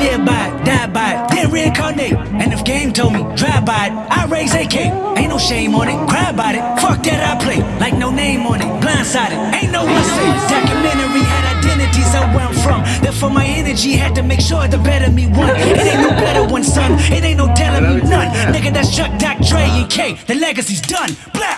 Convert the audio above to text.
live by it, die by it, then reincarnate. And if game told me, drive by it, I raise AK. Ain't no shame on it, cry about it. Fuck that, I play like no name on it, blindsided. Ain't no one safe. Documentary had identities of where I'm from. Therefore, my energy had to make sure the better me won. It ain't no better one, son. It ain't no telling me none. Nigga, that's Chuck, Doc, Dre, and K. The legacy's done. Black.